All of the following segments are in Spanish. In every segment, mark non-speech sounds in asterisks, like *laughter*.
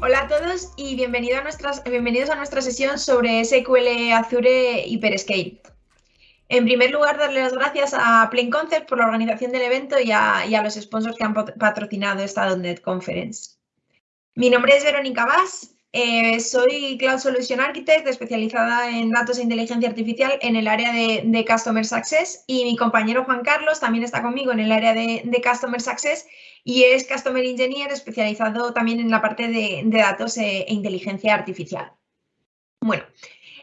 Hola a todos y bienvenido a bienvenidos a nuestra sesión sobre SQL Azure Hyperscale. En primer lugar, darle las gracias a Plain Concept por la organización del evento y a, y a los sponsors que han patrocinado esta .NET Conference. Mi nombre es Verónica Vaz, eh, soy Cloud Solution Architect especializada en datos e inteligencia artificial en el área de, Customer Success y mi compañero Juan Carlos también está conmigo en el área de, Customer Success y es Customer Engineer especializado también en la parte de, datos e, e, inteligencia artificial. Bueno,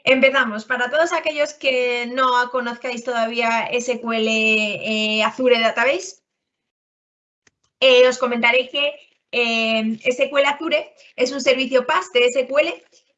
empezamos. Para todos aquellos que no conozcáis todavía SQL eh, Azure Database, eh, os comentaré que eh, SQL Azure es un servicio PaaS de SQL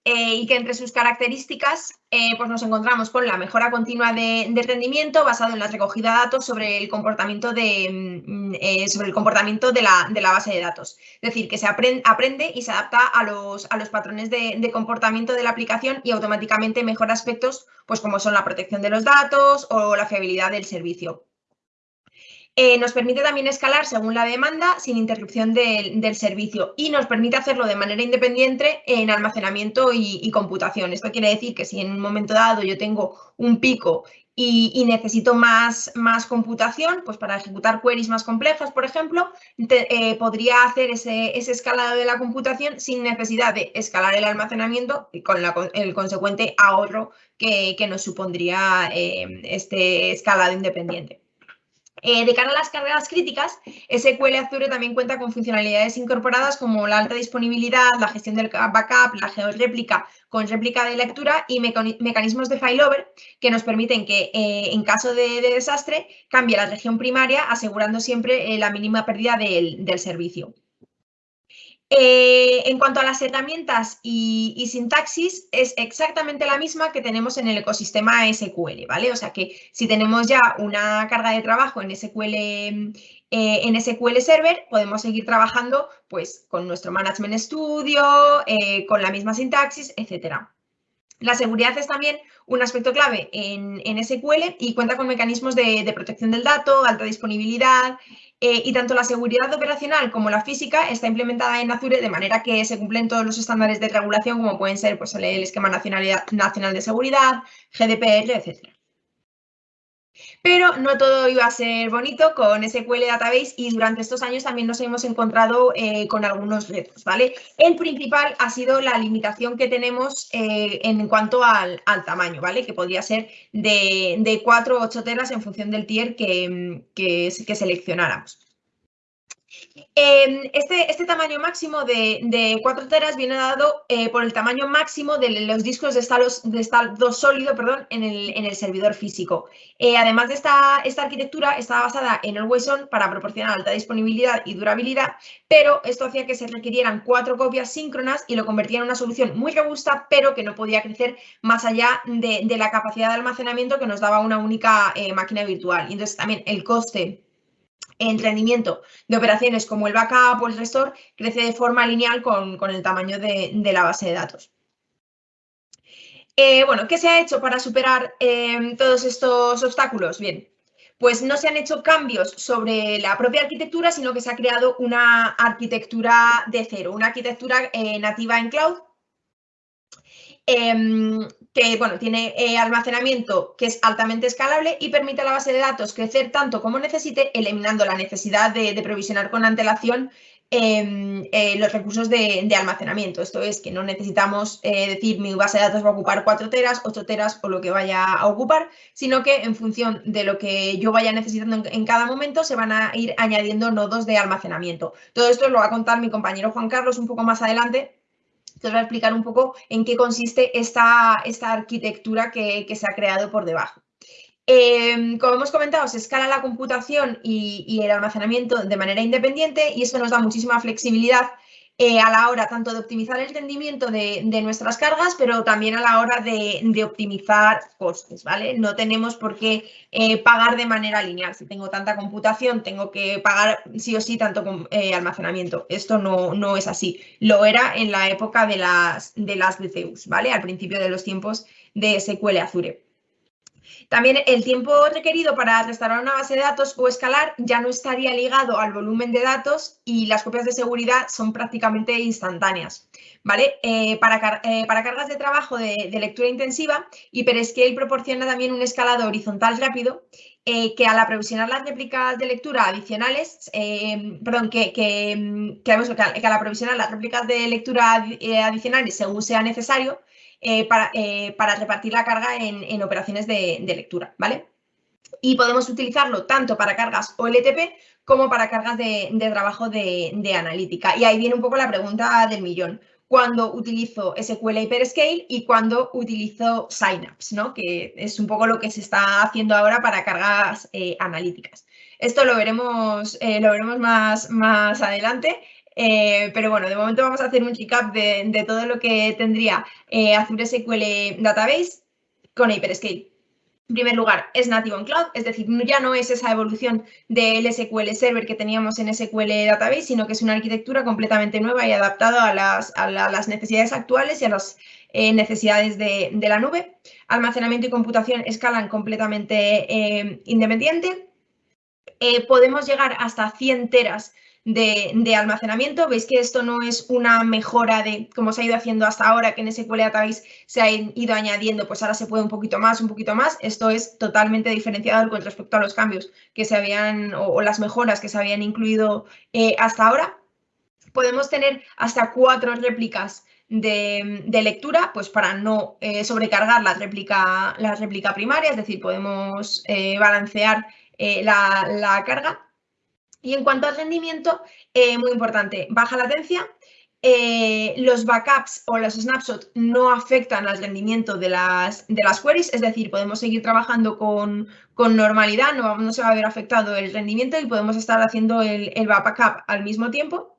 eh, y que entre sus características eh, pues nos encontramos con la mejora continua de, rendimiento basado en la recogida de datos sobre el comportamiento de, mm, sobre el comportamiento de la, base de datos. Es decir, que se aprende, y se adapta a los, a los patrones de, de, comportamiento de la aplicación y automáticamente mejora aspectos pues como son la protección de los datos o la fiabilidad del servicio. Eh, nos permite también escalar según la demanda sin interrupción del servicio y nos permite hacerlo de manera independiente en almacenamiento y, computación. Esto quiere decir que si en un momento dado yo tengo un pico y, necesito más, computación, pues para ejecutar queries más complejas, por ejemplo, eh, podría hacer ese, escalado de la computación sin necesidad de escalar el almacenamiento y con el consecuente ahorro que, nos supondría eh, este escalado independiente. Eh, de cara a las cargas críticas, SQL Azure también cuenta con funcionalidades incorporadas como la alta disponibilidad, la gestión del backup, la georréplica con réplica de lectura y mecanismos de failover que nos permiten que eh, en caso de, desastre cambie la región primaria asegurando siempre eh, la mínima pérdida del servicio. Eh, en cuanto a las herramientas y, sintaxis, es exactamente la misma que tenemos en el ecosistema SQL, ¿vale? O sea que si tenemos ya una carga de trabajo en SQL, eh, en SQL Server, podemos seguir trabajando pues, con nuestro Management Studio, eh, con la misma sintaxis, etcétera. La seguridad es también un aspecto clave en, SQL y cuenta con mecanismos de, protección del dato, alta disponibilidad eh, y tanto la seguridad operacional como la física está implementada en Azure de manera que se cumplen todos los estándares de regulación como pueden ser pues, el esquema nacional de seguridad, GDPR, etc. Pero no todo iba a ser bonito con SQL Database y durante estos años también nos hemos encontrado eh, con algunos retos, ¿vale? El principal ha sido la limitación que tenemos eh, en cuanto al, tamaño, ¿vale? Que podría ser de, de 4 o 8 teras en función del tier que, que seleccionáramos. Em, este, este, tamaño máximo de, 4 teras viene dado eh, por el tamaño máximo de los discos de estado, de sólido en, el, servidor físico. Eh, además de esta, arquitectura, está basada en Always On para proporcionar alta disponibilidad y durabilidad, pero esto hacía que se requirieran cuatro copias síncronas y lo convertía en una solución muy robusta, pero que no podía crecer más allá de, la capacidad de almacenamiento que nos daba una única eh, máquina virtual. Y entonces también el coste en rendimiento de operaciones como el backup o el restore crece de forma lineal con, el tamaño de, la base de datos. Eh, bueno, ¿qué se ha hecho para superar em, todos estos obstáculos? Bien, pues no se han hecho cambios sobre la propia arquitectura, sino que se ha creado una arquitectura de cero, una arquitectura eh, nativa en cloud Em, que bueno, tiene eh, almacenamiento que es altamente escalable y permite a la base de datos crecer tanto como necesite, eliminando la necesidad de, provisionar con antelación em, eh, los recursos de, almacenamiento. Esto es que no necesitamos eh, decir mi base de datos va a ocupar 4 teras, 8 teras o lo que vaya a ocupar, sino que en función de lo que yo vaya necesitando en, en cada momento se van a ir añadiendo nodos de almacenamiento. Todo esto lo va a contar mi compañero Juan Carlos un poco más adelante te voy a explicar un poco en qué consiste esta, esta arquitectura que, se ha creado por debajo. Em, como hemos comentado, se escala la computación y, el almacenamiento de manera independiente y esto nos da muchísima flexibilidad eh, a la hora tanto de optimizar el rendimiento de, nuestras cargas, pero también a la hora de, optimizar costes, ¿vale? No tenemos por qué eh, pagar de manera lineal. Si tengo tanta computación, tengo que pagar sí o sí tanto eh, almacenamiento. Esto no, no, es así. Lo era en la época de las, de las DCUs, ¿vale? Al principio de los tiempos de SQL Azure. También el tiempo requerido para restaurar una base de datos o escalar ya no estaría ligado al volumen de datos y las copias de seguridad son prácticamente instantáneas. ¿vale? Eh, para, eh, para, cargas de trabajo de, lectura intensiva, HyperScale proporciona también un escalado horizontal rápido eh, que al aprovisionar las réplicas de lectura adicionales, perdón, que, que, que, al aprovisionar las réplicas de lectura adicionales según sea necesario, para, para, repartir la carga en, operaciones de, lectura, ¿vale? Y podemos utilizarlo tanto para cargas OLTP como para cargas de, trabajo de, analítica. Y ahí viene un poco la pregunta del millón cuando utilizo SQL Hyperscale y cuando utilizo Synapse, ¿no? que es un poco lo que se está haciendo ahora para cargas eh, analíticas. Esto lo veremos, eh, lo veremos más, más adelante, eh, pero bueno, de momento vamos a hacer un recap de, de todo lo que tendría Azure SQL Database con Hyperscale. En primer lugar, es nativo en cloud, es decir, ya no es esa evolución del SQL Server que teníamos en SQL Database, sino que es una arquitectura completamente nueva y adaptada a las, necesidades actuales y a las eh, necesidades de, la nube. Almacenamiento y computación escalan completamente eh, independiente. Eh, podemos llegar hasta 100 teras de, almacenamiento. Veis que esto no es una mejora de como se ha ido haciendo hasta ahora, que en SQL Database se ha ido añadiendo, pues ahora se puede un poquito más, un poquito más. Esto es totalmente diferenciado con respecto a los cambios que se habían o, las mejoras que se habían incluido eh, hasta ahora. Podemos tener hasta cuatro réplicas de, lectura, pues para no eh, sobrecargar la réplica, la réplica primaria, es decir, podemos eh, balancear la, la, carga. Y en cuanto al rendimiento, eh, muy importante, baja latencia, eh, los backups o los snapshots no afectan al rendimiento de las, de las queries, es decir, podemos seguir trabajando con, normalidad, no, se va a ver afectado el rendimiento y podemos estar haciendo el, backup al mismo tiempo.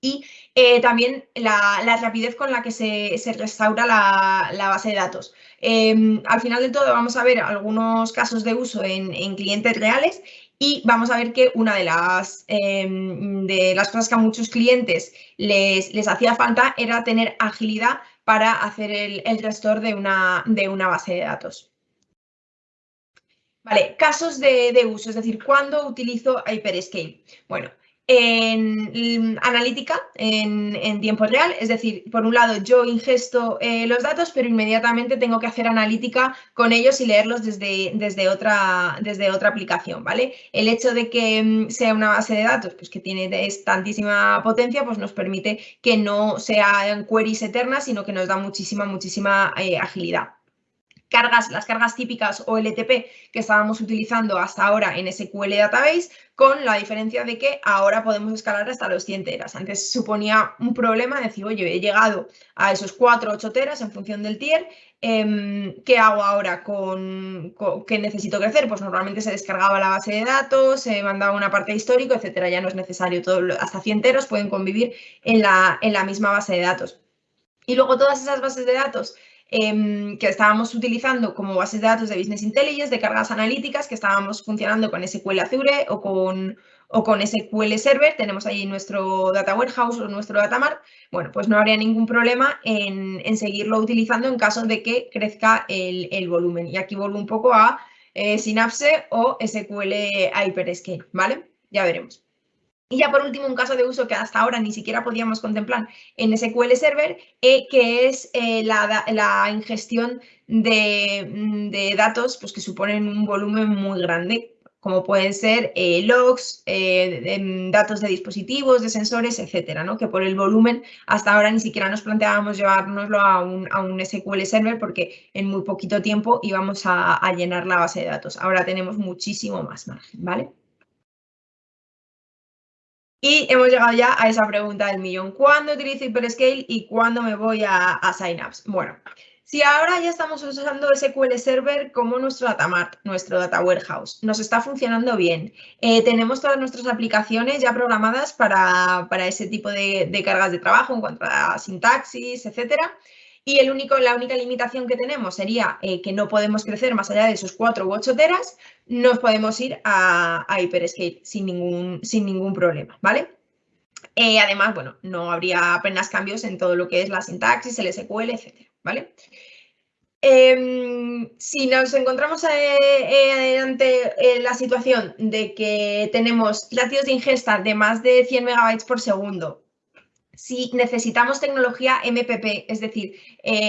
Y eh, también la, rapidez con la que se, restaura la, base de datos. Em, al final de todo vamos a ver algunos casos de uso en, en clientes reales y vamos a ver que una de las, em, de las cosas que a muchos clientes les, les, hacía falta era tener agilidad para hacer el, el gestor de una, de una base de datos. Vale, casos de, de uso, es decir, ¿cuándo utilizo Hyperscale? Bueno, en analítica en, tiempo real, es decir, por un lado yo ingesto eh, los datos, pero inmediatamente tengo que hacer analítica con ellos y leerlos desde, desde, otra, desde otra aplicación, ¿vale? El hecho de que mm, sea una base de datos pues, que tiene tantísima potencia, pues nos permite que no sean queries eternas, sino que nos da muchísima, muchísima eh, agilidad cargas, las cargas típicas OLTP que estábamos utilizando hasta ahora en SQL Database, con la diferencia de que ahora podemos escalar hasta los 100 teras. Antes suponía un problema decir, oye, he llegado a esos 4 o 8 teras en función del tier, em, ¿qué hago ahora con, qué necesito crecer? Pues normalmente se descargaba la base de datos, se mandaba una parte histórico, etcétera. Ya no es necesario, todo, hasta 100 teras pueden convivir en la, en la misma base de datos. Y luego todas esas bases de datos Em, que estábamos utilizando como bases de datos de Business Intelligence, de cargas analíticas, que estábamos funcionando con SQL Azure o con, o con SQL Server, tenemos ahí nuestro Data Warehouse o nuestro Data Mart, bueno, pues no habría ningún problema en, seguirlo utilizando en caso de que crezca el, volumen. Y aquí vuelvo un poco a eh, Synapse o SQL Hyperscale, ¿vale? Ya veremos. Y ya por último, un caso de uso que hasta ahora ni siquiera podíamos contemplar en SQL Server, eh, que es eh, la, ingestión mm, de, datos pues, que suponen un volumen muy grande, como pueden ser eh, logs, datos de dispositivos, de sensores, etcétera, ¿no? que por el volumen hasta ahora ni siquiera nos planteábamos llevárnoslo a un, a un SQL Server porque en muy poquito tiempo íbamos a, a llenar la base de datos. Ahora tenemos muchísimo más margen, ¿vale? Y hemos llegado ya a esa pregunta del millón. ¿Cuándo utilizo Hyperscale y cuándo me voy a, a Synapse? Bueno, si ahora ya estamos usando SQL Server como nuestro data mart, nuestro data warehouse, nos está funcionando bien, eh, tenemos todas nuestras aplicaciones ya programadas para, ese tipo de, cargas de trabajo en cuanto a sintaxis, etcétera, y el único, la única limitación que tenemos sería eh, que no podemos crecer más allá de esos 4 u 8 teras, nos podemos ir a, Hyperscale sin ningún, sin ningún problema, ¿vale? Eh, además, bueno, no habría apenas cambios en todo lo que es la sintaxis, el SQL, etcétera, ¿vale? Em, si nos encontramos eh, ante la situación de que tenemos latidos de ingesta de más de 100 megabytes por segundo, si necesitamos tecnología MPP, es decir,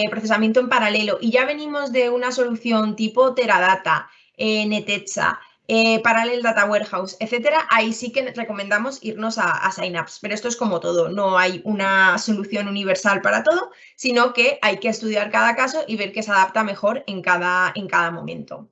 procesamiento en paralelo, y ya venimos de una solución tipo Teradata, Netecha, eh, Parallel Data Warehouse, etcétera, ahí sí que recomendamos irnos a, Synapse. Pero esto es como todo, no hay una solución universal para todo, sino que hay que estudiar cada caso y ver qué se adapta mejor en cada, en cada momento.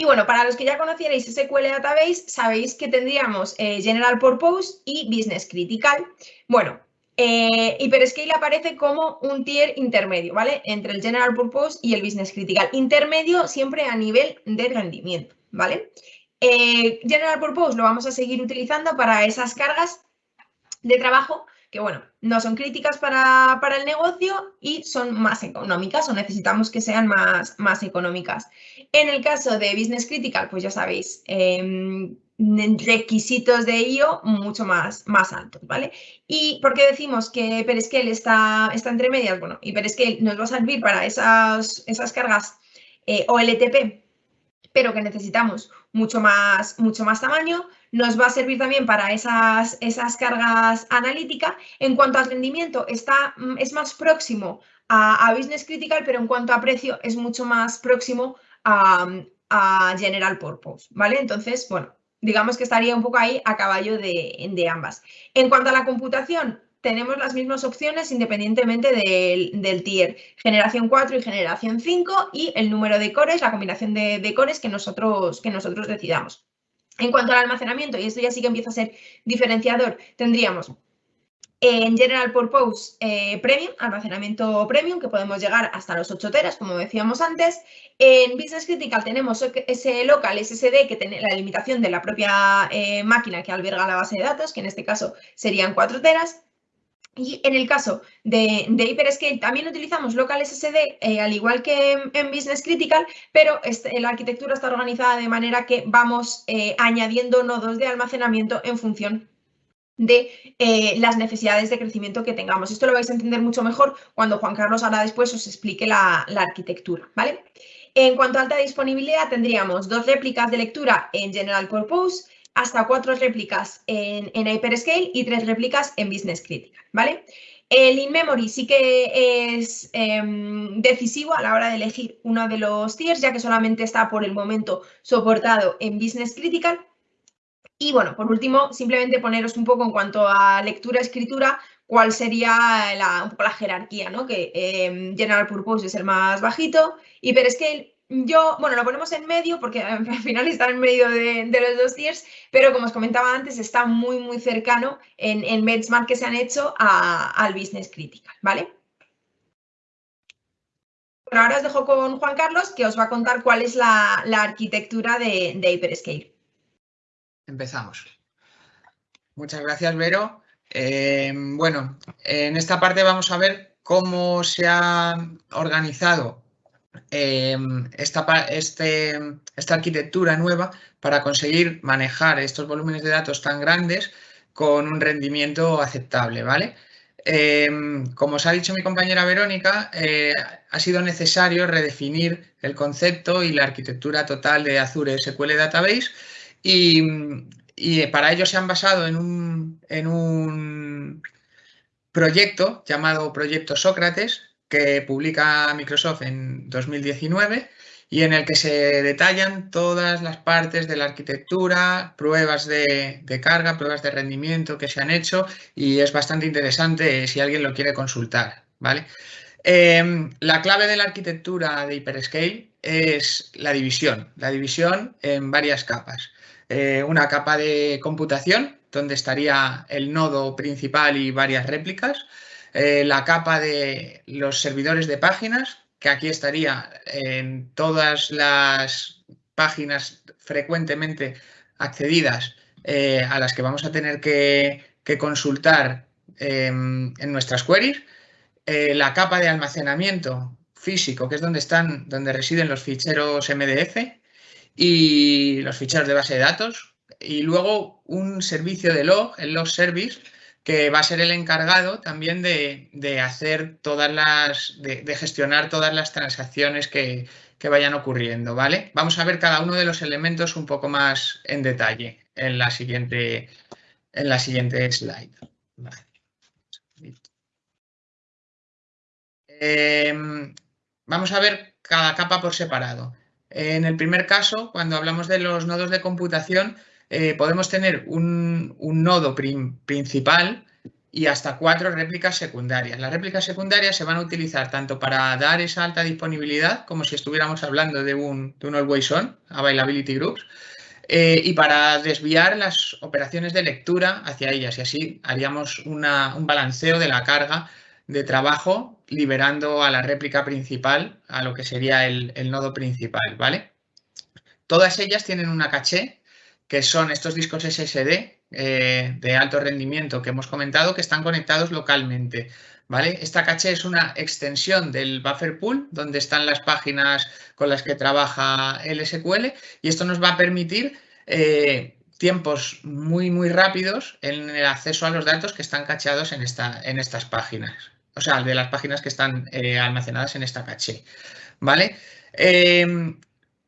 Y bueno, para los que ya conocierais SQL Database, sabéis que tendríamos eh, General Purpose y Business Critical. Bueno, eh, Hyperscale aparece como un tier intermedio, ¿vale? Entre el General Purpose y el Business Critical. Intermedio siempre a nivel de rendimiento. ¿vale? Eh, General Purpose lo vamos a seguir utilizando para esas cargas de trabajo que, bueno, no son críticas para, el negocio y son más económicas o necesitamos que sean más, más económicas. En el caso de Business Critical, pues ya sabéis, em, requisitos de IO mucho más, más altos, ¿vale? ¿Y por qué decimos que Hyperscale está, está entre medias? Bueno, Hyperscale nos va a servir para esas, esas cargas eh, OLTP pero que necesitamos mucho más, mucho más tamaño. Nos va a servir también para esas, esas cargas analíticas. En cuanto al rendimiento, está, mm, es más próximo a, Business Critical, pero en cuanto a precio es mucho más próximo a, General Purpose, ¿vale? Entonces, bueno, digamos que estaría un poco ahí a caballo de, de ambas. En cuanto a la computación, tenemos las mismas opciones independientemente del, tier, generación 4 y generación 5 y el número de cores, la combinación de, cores que nosotros, que nosotros decidamos. En cuanto al almacenamiento, y esto ya sí que empieza a ser diferenciador, tendríamos en General Purpose eh, Premium, almacenamiento Premium, que podemos llegar hasta los 8 teras, como decíamos antes. En Business Critical tenemos ese local SSD que tiene la limitación de la propia eh, máquina que alberga la base de datos, que en este caso serían 4 teras. Y en el caso de, de Hyperscale también utilizamos local SSD, eh, al igual que en, Business Critical, pero este, la arquitectura está organizada de manera que vamos eh, añadiendo nodos de almacenamiento en función de eh, las necesidades de crecimiento que tengamos. Esto lo vais a entender mucho mejor cuando Juan Carlos ahora después os explique la, arquitectura. ¿vale? En cuanto a alta disponibilidad, tendríamos dos réplicas de lectura en General Purpose, hasta cuatro réplicas en, Hyperscale y tres réplicas en Business Critical, ¿vale? El in-memory sí que es em, decisivo a la hora de elegir uno de los tiers, ya que solamente está por el momento soportado en Business Critical. Y bueno, por último, simplemente poneros un poco en cuanto a lectura-escritura, cuál sería la, un poco la jerarquía, ¿no? Que em, General Purpose es el más bajito, Hyperscale yo, bueno, lo ponemos en medio porque *laughs* al final está en medio de, los dos tiers, pero como os comentaba antes, está muy, muy cercano en, el benchmark que se han hecho al Business Critical, ¿vale? Bueno, ahora os dejo con Juan Carlos, que os va a contar cuál es la, arquitectura de, de, Hyperscale. Empezamos. Muchas gracias, Vero. Eh, bueno, en esta parte vamos a ver cómo se ha organizado Em, esta, este, esta arquitectura nueva para conseguir manejar estos volúmenes de datos tan grandes con un rendimiento aceptable, ¿vale? Em, como os ha dicho mi compañera Verónica, eh, ha sido necesario redefinir el concepto y la arquitectura total de Azure SQL Database y, para ello se han basado en un, en un proyecto llamado Proyecto Sócrates, que publica Microsoft en 2019 y en el que se detallan todas las partes de la arquitectura, pruebas de, carga, pruebas de rendimiento que se han hecho y es bastante interesante si alguien lo quiere consultar. ¿vale? Em, la clave de la arquitectura de Hyperscale es la división, la división en varias capas. Eh, una capa de computación, donde estaría el nodo principal y varias réplicas, eh, la capa de los servidores de páginas, que aquí estaría en todas las páginas frecuentemente accedidas eh, a las que vamos a tener que, consultar em, en nuestras queries. Eh, la capa de almacenamiento físico, que es donde están, donde residen los ficheros MDF y los ficheros de base de datos. Y luego un servicio de log, el log service, que va a ser el encargado también de, hacer todas las, de, gestionar todas las transacciones que, vayan ocurriendo, ¿vale? Vamos a ver cada uno de los elementos un poco más en detalle en la siguiente, en la siguiente slide. Em, vamos a ver cada capa por separado. En el primer caso, cuando hablamos de los nodos de computación, eh, podemos tener un, nodo principal y hasta cuatro réplicas secundarias. Las réplicas secundarias se van a utilizar tanto para dar esa alta disponibilidad, como si estuviéramos hablando de un, de un Always On, Availability Groups, eh, y para desviar las operaciones de lectura hacia ellas. Y así haríamos un balanceo de la carga de trabajo, liberando a la réplica principal, a lo que sería el, el nodo principal, ¿vale? Todas ellas tienen una caché que son estos discos SSD eh, de alto rendimiento que hemos comentado que están conectados localmente. ¿vale? Esta caché es una extensión del buffer pool donde están las páginas con las que trabaja el SQL y esto nos va a permitir eh, tiempos muy, muy rápidos en el acceso a los datos que están cacheados en, esta, en estas páginas. O sea, de las páginas que están eh, almacenadas en esta caché. ¿Vale?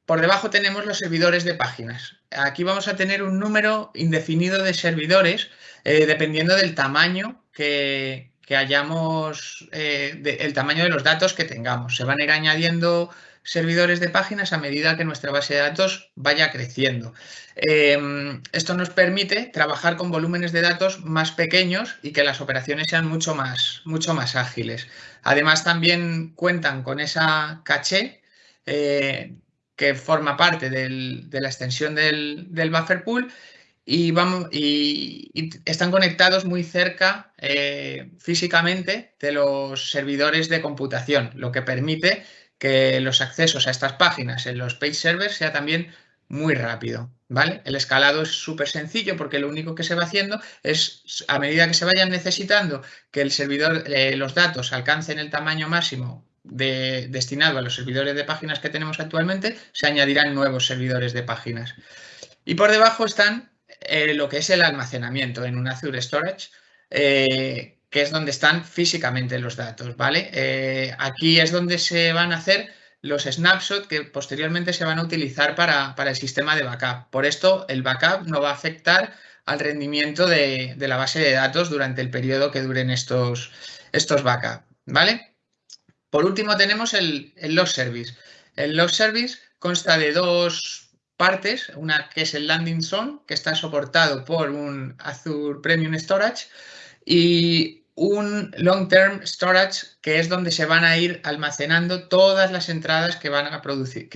Por debajo tenemos los servidores de páginas aquí vamos a tener un número indefinido de servidores eh, dependiendo del tamaño que, hayamos, eh, el tamaño de los datos que tengamos. Se van a ir añadiendo servidores de páginas a medida que nuestra base de datos vaya creciendo. Em, esto nos permite trabajar con volúmenes de datos más pequeños y que las operaciones sean mucho más, mucho más ágiles. Además, también cuentan con esa caché eh, que forma parte de la extensión del, buffer pool y, están conectados muy cerca eh, físicamente de los servidores de computación, lo que permite que los accesos a estas páginas en los page servers sea también muy rápido. ¿vale? El escalado es súper sencillo porque lo único que se va haciendo es, a medida que se vayan necesitando que el servidor, eh, los datos alcancen el tamaño máximo destinado a los servidores de páginas que tenemos actualmente, se añadirán nuevos servidores de páginas. Y por debajo están eh, lo que es el almacenamiento en un Azure Storage, eh, que es donde están físicamente los datos, ¿vale? Eh, aquí es donde se van a hacer los snapshots que posteriormente se van a utilizar para, el sistema de backup. Por esto, el backup no va a afectar al rendimiento de, la base de datos durante el periodo que duren estos, estos backups, ¿vale? Por último tenemos el, log service. El log service consta de dos partes, una que es el landing zone, que está soportado por un Azure Premium Storage, y un long term storage, que es donde se van a ir almacenando todas las entradas que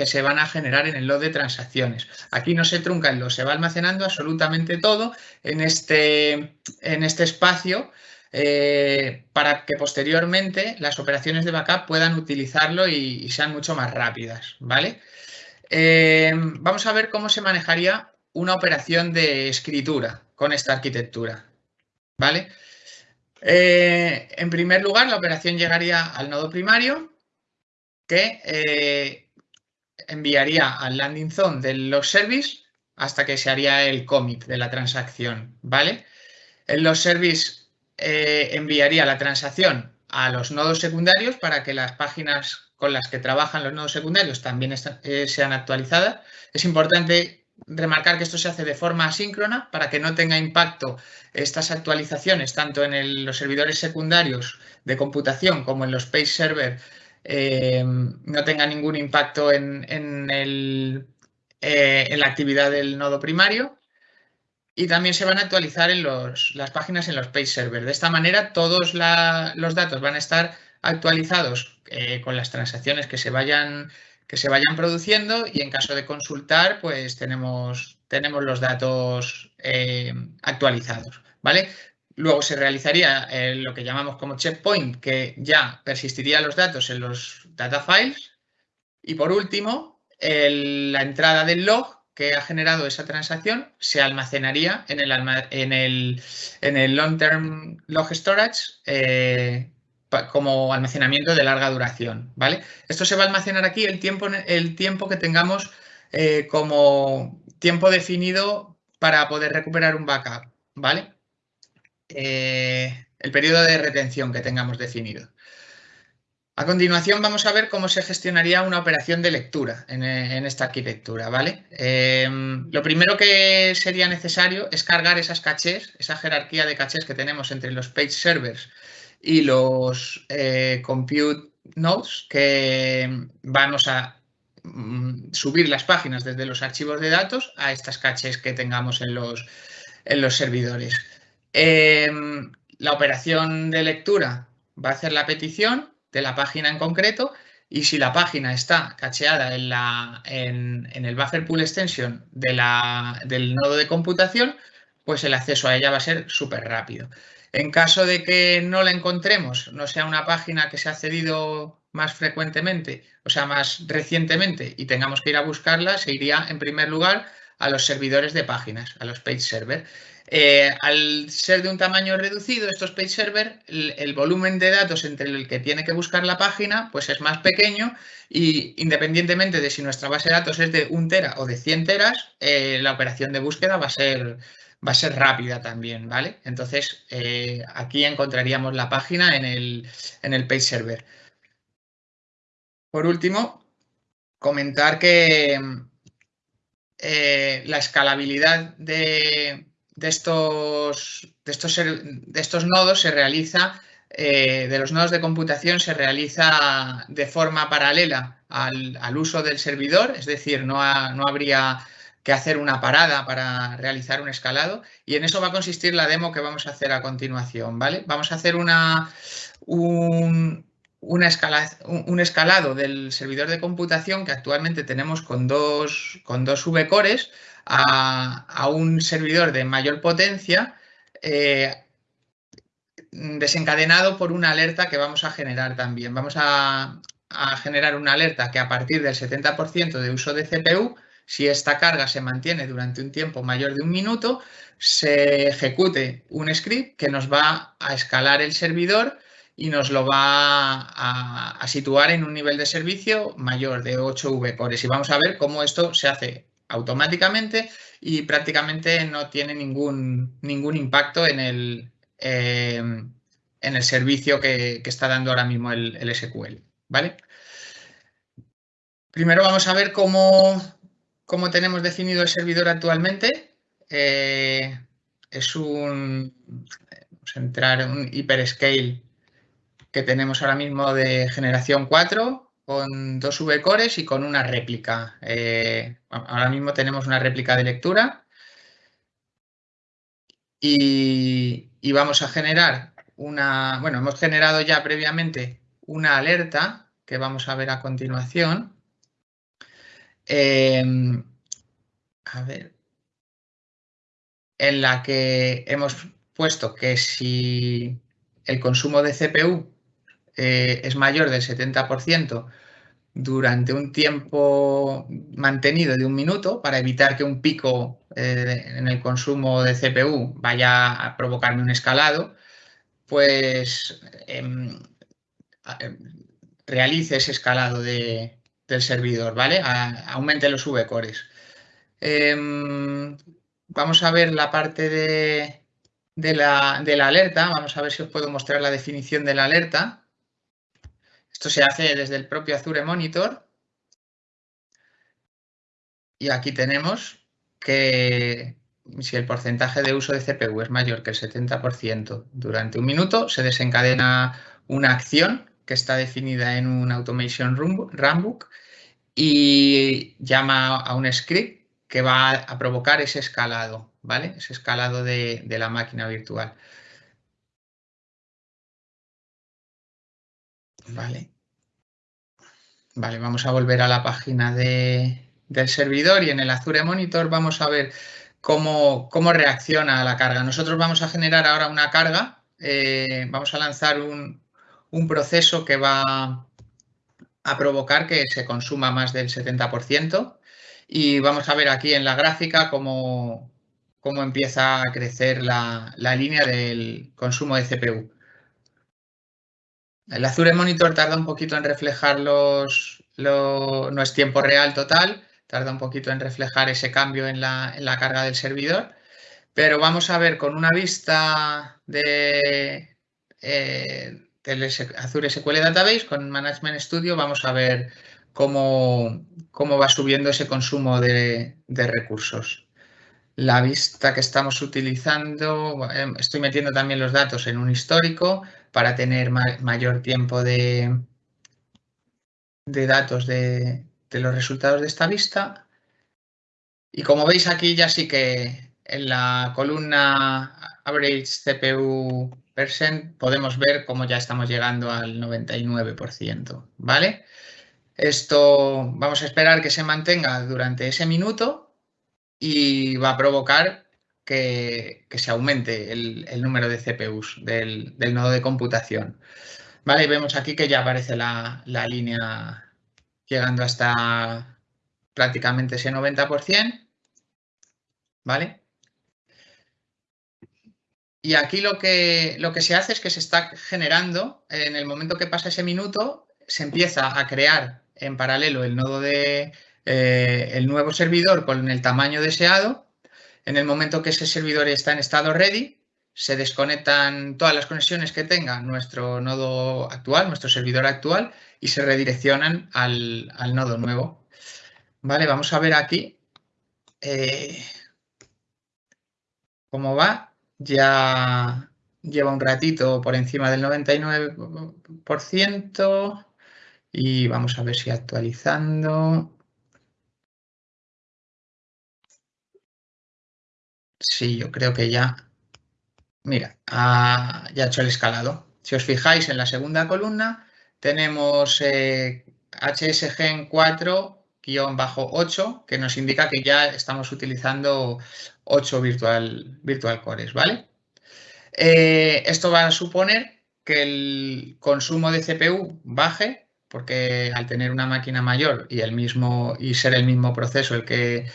se van a generar en el log de transacciones. Aquí no se trunca el log, se va almacenando absolutamente todo en este, en este espacio eh, para que posteriormente las operaciones de backup puedan utilizarlo y, sean mucho más rápidas, ¿vale? Eh, vamos a ver cómo se manejaría una operación de escritura con esta arquitectura, ¿vale? Eh, en primer lugar, la operación llegaría al nodo primario que enviaría al landing zone del log service hasta que se haría el commit de la transacción, ¿vale? El log service eh, enviaría la transacción a los nodos secundarios para que las páginas con las que trabajan los nodos secundarios también eh, sean actualizadas. Es importante remarcar que esto se hace de forma asíncrona para que no tenga impacto estas actualizaciones tanto en los servidores secundarios de computación como en los page server eh, no tenga ningún impacto en, en la actividad del nodo primario y también se van a actualizar en las páginas en los page servers. De esta manera, todos los datos van a estar actualizados eh, con las transacciones que se vayan que se vayan produciendo y en caso de consultar, pues tenemos, tenemos los datos eh, actualizados, ¿vale? Luego se realizaría eh, lo que llamamos como checkpoint, que ya persistiría los datos en los data files. Y por último, la entrada del log que ha generado esa transacción se almacenaría en el, en el, en el Long Term Log Storage eh, como almacenamiento de larga duración. ¿vale? Esto se va a almacenar aquí el tiempo, el tiempo que tengamos eh, como tiempo definido para poder recuperar un backup. ¿vale? eh, el periodo de retención que tengamos definido. A continuación vamos a ver cómo se gestionaría una operación de lectura en, esta arquitectura, ¿vale? Em, lo primero que sería necesario es cargar esas cachés, esa jerarquía de cachés que tenemos entre los page servers y los eh, compute nodes que vamos a mm, subir las páginas desde los archivos de datos a estas cachés que tengamos en los, en los servidores. Em, la operación de lectura va a hacer la petición de la página en concreto y si la página está cacheada en, la, en, el buffer pool extension de la, del nodo de computación, pues el acceso a ella va a ser súper rápido. En caso de que no la encontremos, no sea una página que se ha accedido más frecuentemente, o sea, más recientemente y tengamos que ir a buscarla, se iría en primer lugar a los servidores de páginas, a los page server. Eh, al ser de un tamaño reducido, estos page server, el, volumen de datos entre el que tiene que buscar la página pues es más pequeño y independientemente de si nuestra base de datos es de un tera o de 100 teras, eh, la operación de búsqueda va a ser, va a ser rápida también, ¿vale? Entonces, eh, aquí encontraríamos la página en el, en el page server. Por último, comentar que la escalabilidad de, de estos, de estos, de estos nodos se realiza, eh, de los nodos de computación se realiza de forma paralela al, uso del servidor, es decir, no, no habría que hacer una parada para realizar un escalado y en eso va a consistir la demo que vamos a hacer a continuación, ¿vale? Vamos a hacer una, un, un escalado del servidor de computación que actualmente tenemos con dos, con dos V-cores a, un servidor de mayor potencia eh, desencadenado por una alerta que vamos a generar también. Vamos a, generar una alerta que a partir del 70% de uso de CPU, si esta carga se mantiene durante un tiempo mayor de un minuto, se ejecute un script que nos va a escalar el servidor y nos lo va a, a, situar en un nivel de servicio mayor de 8 V-cores. Y vamos a ver cómo esto se hace automáticamente y prácticamente no tiene ningún, ningún impacto en el, em, en el servicio que, está dando ahora mismo el, SQL. ¿vale? Primero vamos a ver cómo, cómo tenemos definido el servidor actualmente. Eh, es un, vamos a entrar en un hyperscale que tenemos ahora mismo de generación 4 con dos V-cores y con una réplica. Eh, ahora mismo tenemos una réplica de lectura y, vamos a generar una, bueno, hemos generado ya previamente una alerta que vamos a ver a continuación. Em, a ver, en la que hemos puesto que si el consumo de CPU eh, es mayor del 70% durante un tiempo mantenido de un minuto para evitar que un pico eh, en el consumo de CPU vaya a provocarme un escalado, pues em, em, realice ese escalado del servidor, ¿vale? aumente los V-cores. Em, vamos a ver la parte de, la, de la alerta. Vamos a ver si os puedo mostrar la definición de la alerta. Esto se hace desde el propio Azure Monitor. Y aquí tenemos que si el porcentaje de uso de CPU es mayor que el 70% durante un minuto, se desencadena una acción que está definida en un Automation Runbook y llama a un script que va a provocar ese escalado, ¿vale? Ese escalado de, de la máquina virtual. Vale. Vale, vamos a volver a la página del servidor y en el Azure Monitor vamos a ver cómo, cómo, reacciona a la carga. Nosotros vamos a generar ahora una carga, eh, vamos a lanzar un, proceso que va a provocar que se consuma más del 70% y vamos a ver aquí en la gráfica cómo, cómo empieza a crecer la, la línea del consumo de CPU. El Azure Monitor tarda un poquito en reflejar los, no es tiempo real total, tarda un poquito en reflejar ese cambio en la, carga del servidor, Pero vamos a ver con una vista de, eh, Azure SQL Database, con Management Studio, vamos a ver cómo, cómo va subiendo ese consumo de, recursos. La vista que estamos utilizando, em, estoy metiendo también los datos en un histórico para tener mayor tiempo de, datos de, de los resultados de esta vista. Y como veis aquí ya sí que en la columna Average CPU percent podemos ver cómo ya estamos llegando al 99%, ¿vale? Esto vamos a esperar que se mantenga durante ese minuto y va a provocar que, se aumente el, número de CPUs del, nodo de computación. Vale, vemos aquí que ya aparece la, línea llegando hasta prácticamente ese 90%. ¿Vale? Y aquí lo que, lo que se hace es que se está generando, en el momento que pasa ese minuto, se empieza a crear en paralelo el nodo de eh, el nuevo servidor con el tamaño deseado. En el momento que ese servidor está en estado ready, se desconectan todas las conexiones que tenga nuestro nodo actual, nuestro servidor actual, y se redireccionan al, nodo nuevo. Vale, vamos a ver aquí eh, cómo va. Ya lleva un ratito por encima del 99% y vamos a ver si actualizando. Sí, yo creo que ya, mira, ya ha hecho el escalado. Si os fijáis en la segunda columna, tenemos eh, HSGen 4-8, que nos indica que ya estamos utilizando 8 virtual, virtual cores, ¿vale? Eh, esto va a suponer que el consumo de CPU baje porque al tener una máquina mayor y, el mismo, y ser el mismo proceso el que,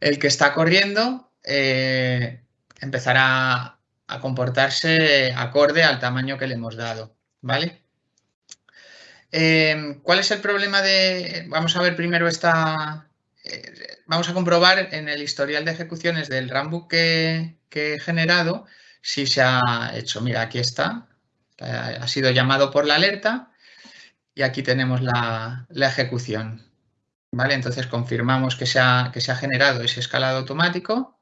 el que está corriendo, eh, empezará a comportarse acorde al tamaño que le hemos dado, ¿vale? Em, ¿Cuál es el problema de...? Vamos a ver primero esta... Eh, vamos a comprobar en el historial de ejecuciones del Runbook que, que he generado si se ha hecho. Mira, aquí está. Ha sido llamado por la alerta y aquí tenemos la, ejecución. ¿Vale? Entonces confirmamos que se, ha, que se ha generado ese escalado automático.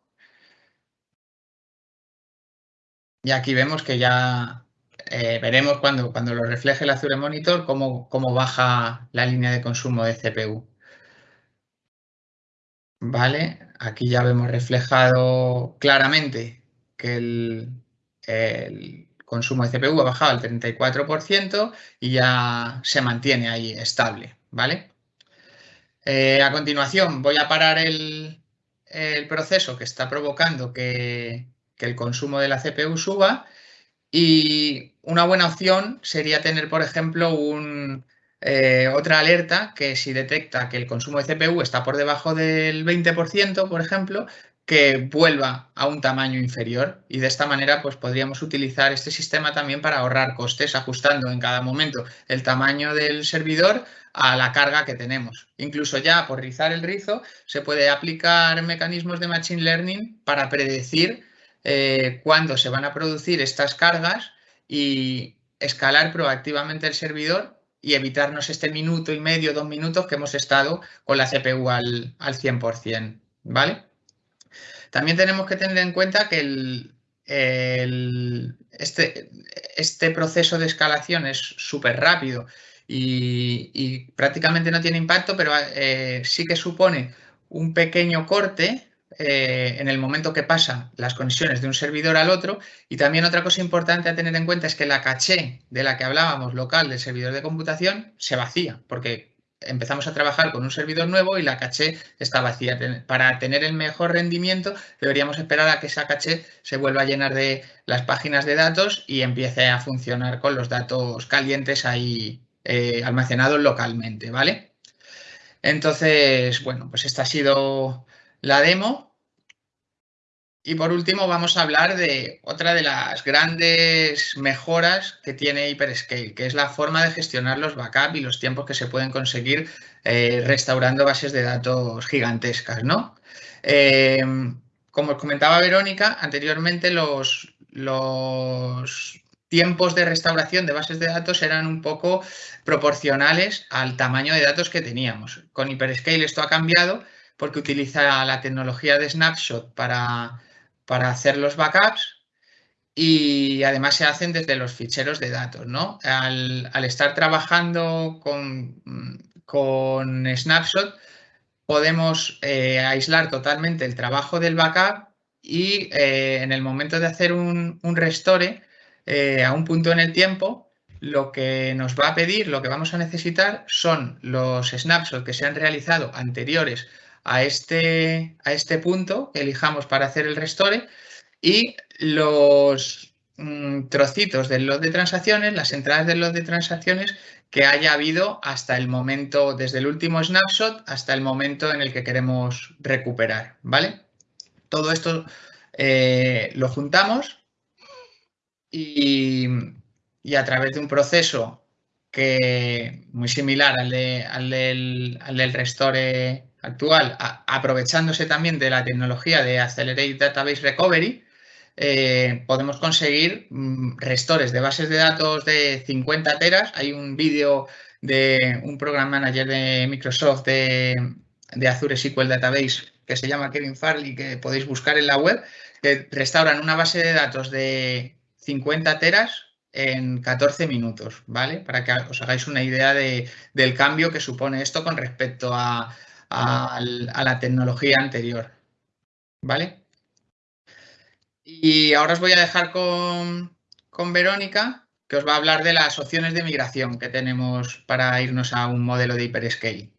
Y aquí vemos que ya eh, veremos cuando, cuando lo refleje el Azure Monitor cómo, cómo baja la línea de consumo de CPU. ¿Vale? Aquí ya vemos reflejado claramente que el consumo de CPU ha bajado al 34% y ya se mantiene ahí estable, ¿vale? Eh, a continuación voy a parar el, proceso que está provocando que, el consumo de la CPU suba y una buena opción sería tener, por ejemplo, un, eh, otra alerta que si detecta que el consumo de CPU está por debajo del 20%, por ejemplo, que vuelva a un tamaño inferior y de esta manera pues podríamos utilizar este sistema también para ahorrar costes ajustando en cada momento el tamaño del servidor a la carga que tenemos. Incluso ya por rizar el rizo se puede aplicar mecanismos de Machine Learning para predecir eh, cuándo se van a producir estas cargas y escalar proactivamente el servidor y evitarnos este minuto y medio, dos minutos que hemos estado con la CPU al, al 100%, ¿vale? También tenemos que tener en cuenta que este, este, proceso de escalación es súper rápido y, prácticamente no tiene impacto, pero eh, sí que supone un pequeño corte eh, en el momento que pasa las conexiones de un servidor al otro. Y también otra cosa importante a tener en cuenta es que la caché de la que hablábamos local del servidor de computación se vacía, porque empezamos a trabajar con un servidor nuevo y la caché está vacía. Para tener el mejor rendimiento deberíamos esperar a que esa caché se vuelva a llenar de las páginas de datos y empiece a funcionar con los datos calientes ahí eh, almacenados localmente, ¿vale? Entonces, bueno, pues esta ha sido la demo. Y por último vamos a hablar de otra de las grandes mejoras que tiene Hyperscale, que es la forma de gestionar los backups y los tiempos que se pueden conseguir eh, restaurando bases de datos gigantescas. ¿no? Eh, como os comentaba Verónica, anteriormente los, los tiempos de restauración de bases de datos eran un poco proporcionales al tamaño de datos que teníamos. Con Hyperscale esto ha cambiado porque utiliza la tecnología de Snapshot para, para hacer los backups y además se hacen desde los ficheros de datos. ¿no? Al, estar trabajando con, con Snapshot, podemos eh, aislar totalmente el trabajo del backup y eh, en el momento de hacer un, restore eh, a un punto en el tiempo, lo que nos va a pedir, lo que vamos a necesitar son los snapshots que se han realizado anteriores a este, a este punto que elijamos para hacer el restore y los mm, trocitos del lot de transacciones, las entradas del lot de transacciones que haya habido hasta el momento, desde el último snapshot hasta el momento en el que queremos recuperar, ¿vale? Todo esto eh, lo juntamos y, a través de un proceso que muy similar al, del, restore actual, aprovechándose también de la tecnología de Accelerate Database Recovery, eh, podemos conseguir mm, restores de bases de datos de 50 teras. Hay un vídeo de un program manager de Microsoft de, Azure SQL Database que se llama Kevin Farley, que podéis buscar en la web, que restauran una base de datos de 50 teras en 14 minutos, ¿vale? Para que os hagáis una idea del cambio que supone esto con respecto a, a la tecnología anterior, ¿vale? Y ahora os voy a dejar con, Verónica, que os va a hablar de las opciones de migración que tenemos para irnos a un modelo de hyperscale.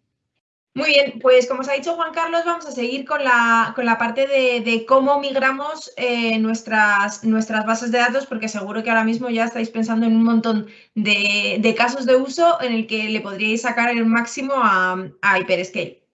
Muy bien, pues como os ha dicho Juan Carlos, vamos a seguir con la, con la parte de, cómo migramos eh, nuestras, nuestras bases de datos, porque seguro que ahora mismo ya estáis pensando en un montón de, casos de uso en el que le podríais sacar el máximo a, a Hyperscale.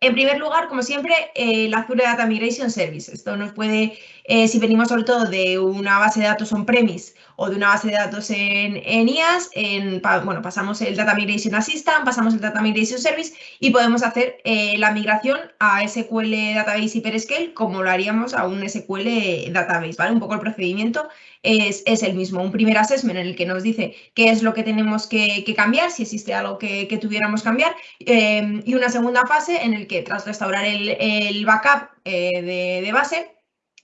En primer lugar, como siempre, eh, la Azure Data Migration Service. Esto nos puede, eh, si venimos sobre todo de una base de datos on-premise o de una base de datos en, en IaaS, en, bueno, pasamos el Data Migration Assistant, pasamos el Data Migration Service y podemos hacer eh, la migración a SQL Database Hyperscale como lo haríamos a un SQL Database, ¿vale? Un poco el procedimiento es, el mismo. Un primer assessment en el que nos dice qué es lo que tenemos que, cambiar, si existe algo que, tuviéramos que cambiar, eh, y una segunda fase en el que tras restaurar el, backup eh, de, base,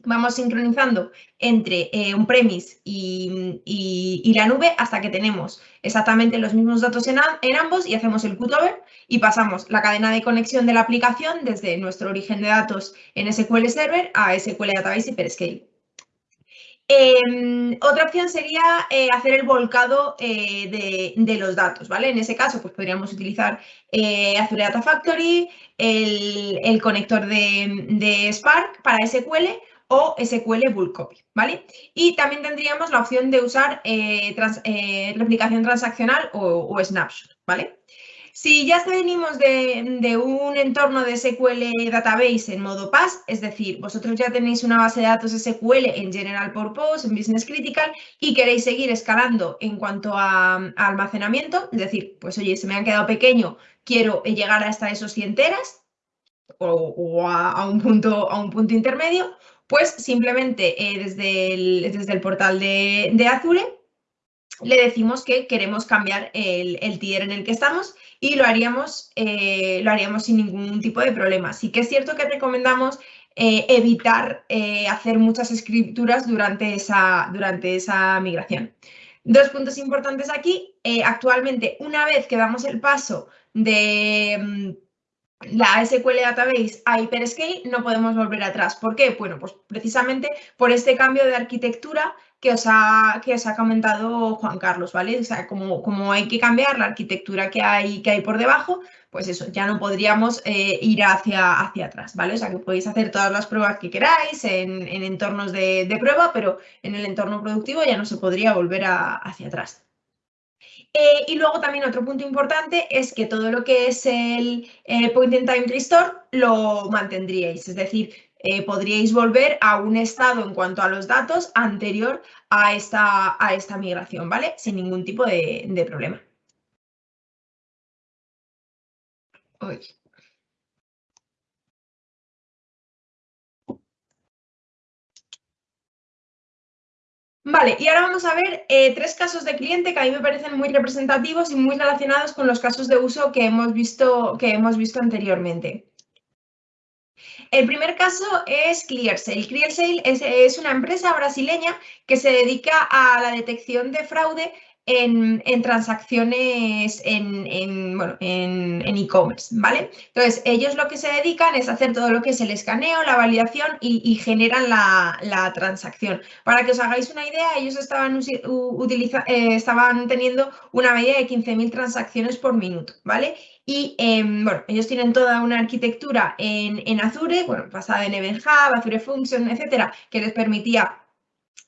vamos sincronizando entre eh, un premise y, la nube hasta que tenemos exactamente los mismos datos en, ambos y hacemos el cutover y pasamos la cadena de conexión de la aplicación desde nuestro origen de datos en SQL Server a SQL Database Hyperscale. Em, otra opción sería eh, hacer el volcado eh, de, los datos, ¿vale? En ese caso, pues podríamos utilizar eh, Azure Data Factory, el, conector de, Spark para SQL o SQL Bulk Copy, ¿vale? Y también tendríamos la opción de usar replicación transaccional o, Snapshot, ¿vale? Si ya venimos de, un entorno de SQL Database en modo PAS, es decir, vosotros ya tenéis una base de datos SQL en General Purpose, en Business Critical, y queréis seguir escalando en cuanto a, almacenamiento, es decir, pues oye, se me han quedado pequeño, quiero llegar hasta esos 100 teras o, a, un punto, a un punto intermedio, pues simplemente eh, desde, el, desde, el, portal de, Azure le decimos que queremos cambiar el, el tier en el que estamos y lo haríamos, eh, lo haríamos sin ningún tipo de problema. Sí que es cierto que recomendamos eh, evitar hacer muchas escrituras durante esa, durante esa migración. Dos puntos importantes aquí. actualmente, una vez que damos el paso de mm, la SQL Database a Hyperscale, no podemos volver atrás. ¿Por qué? Bueno, pues precisamente por este cambio de arquitectura que os ha, que os ha comentado Juan Carlos, ¿vale? O sea, como, como hay que cambiar la arquitectura que hay, que hay por debajo, pues eso, ya no podríamos eh, ir hacia, hacia atrás, ¿vale? O sea, que podéis hacer todas las pruebas que queráis en, entornos de, prueba, pero en el entorno productivo ya no se podría volver hacia atrás. Eh, y luego también otro punto importante es que todo lo que es el eh, Point in Time Restore lo mantendríais, es decir, eh, podríais volver a un estado en cuanto a los datos anterior a esta, a esta migración, ¿vale? Sin ningún tipo de, problema. Vale, y ahora vamos a ver eh, tres casos de cliente que a mí me parecen muy representativos y muy relacionados con los casos de uso que hemos visto, que hemos visto anteriormente. El primer caso es ClearSale. ClearSale es, es, una empresa brasileña que se dedica a la detección de fraude en, transacciones en e-commerce, ¿vale? Entonces, ellos lo que se dedican es hacer todo lo que es el escaneo, la validación y, generan la, transacción. Para que os hagáis una idea, ellos estaban, eh, teniendo una media de 15.000 transacciones por minuto, ¿vale? Y em, bueno, ellos tienen toda una arquitectura en, en Azure, bueno, basada en Event Hub, Azure Function, etcétera, que les permitía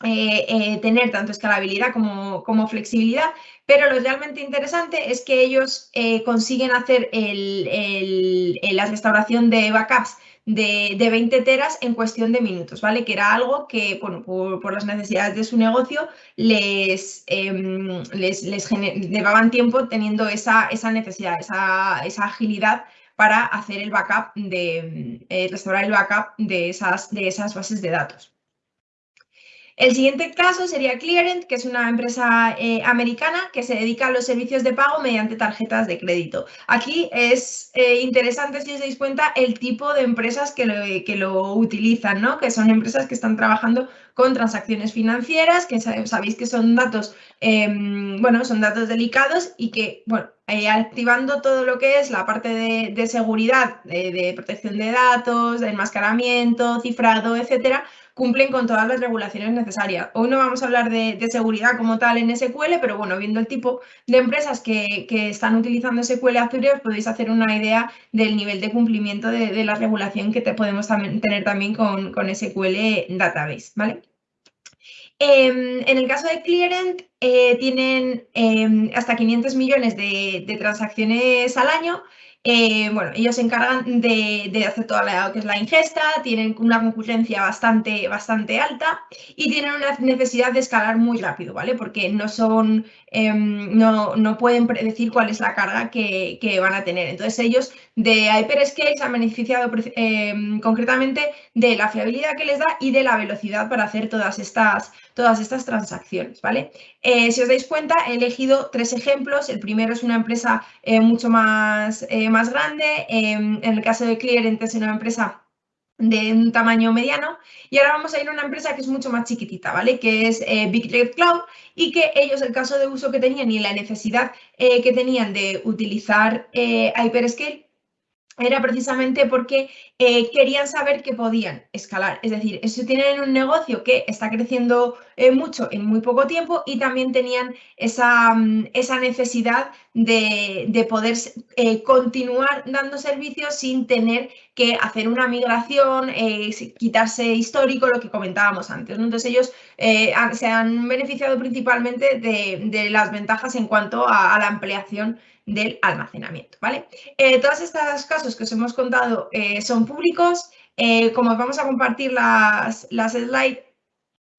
eh, eh, tener tanto escalabilidad como, flexibilidad, pero lo realmente interesante es que ellos eh, consiguen hacer la restauración de backups de, 20 teras en cuestión de minutos, ¿vale? Que era algo que, bueno, por, las necesidades de su negocio les, em, les, llevaban tiempo teniendo esa, esa necesidad, esa, esa, agilidad para hacer el backup de, restaurar el backup de esas, de esas bases de datos. El siguiente caso sería Clearent, que es una empresa eh, americana que se dedica a los servicios de pago mediante tarjetas de crédito. Aquí es eh, interesante, si os dais cuenta, el tipo de empresas que lo, que lo utilizan, ¿no? que son empresas que están trabajando con transacciones financieras, que sabéis que son datos, em, bueno, son datos delicados y que, bueno, eh, activando todo lo que es la parte de, seguridad, de, protección de datos, de enmascaramiento, cifrado, etcétera, cumplen con todas las regulaciones necesarias. Hoy no vamos a hablar de, seguridad como tal en SQL, pero bueno, viendo el tipo de empresas que, están utilizando SQL Azure, os podéis hacer una idea del nivel de cumplimiento de, la regulación que te podemos tener también con, SQL Database, ¿vale? Em, en el caso de Clearent, eh, tienen em, hasta 500 millones de transacciones al año eh, bueno, ellos se encargan de, hacer toda la, que es la ingesta, tienen una concurrencia bastante, bastante alta y tienen una necesidad de escalar muy rápido, ¿vale? Porque no son, em, no, no, pueden predecir cuál es la carga que, van a tener. Entonces ellos de Hyperscale se han beneficiado em, concretamente de la fiabilidad que les da y de la velocidad para hacer todas estas, todas estas transacciones, ¿vale? Eh, si os dais cuenta, he elegido tres ejemplos. El primero es una empresa eh, mucho más, eh, más grande. Em, en el caso de Clearent es una empresa de un tamaño mediano y ahora vamos a ir a una empresa que es mucho más chiquitita, ¿vale? Que es Big Red Cloud y que ellos el caso de uso que tenían y la necesidad que tenían de utilizar Hyperscale era precisamente porque eh, querían saber que podían escalar. Es decir, si tienen un negocio que está creciendo eh, mucho en muy poco tiempo y también tenían esa, mm, esa necesidad de, poder eh, continuar dando servicios sin tener que hacer una migración, quitarse histórico, lo que comentábamos antes. Entonces ellos se han beneficiado principalmente de, las ventajas en cuanto a la ampliación del almacenamiento, ¿vale? Eh, todos estos casos que os hemos contado eh, son públicos. Eh, como vamos a compartir las, las slides,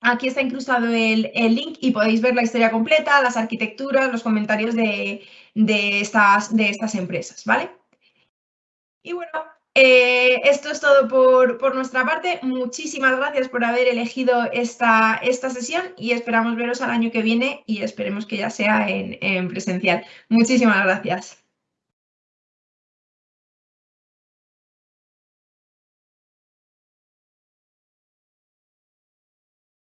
aquí está incrustado el, link y podéis ver la historia completa, las arquitecturas, los comentarios de, estas, de estas empresas, ¿vale? Y bueno, eh, esto es todo por, nuestra parte. Muchísimas gracias por haber elegido esta, esta, sesión y esperamos veros al año que viene y esperemos que ya sea en presencial. Muchísimas gracias.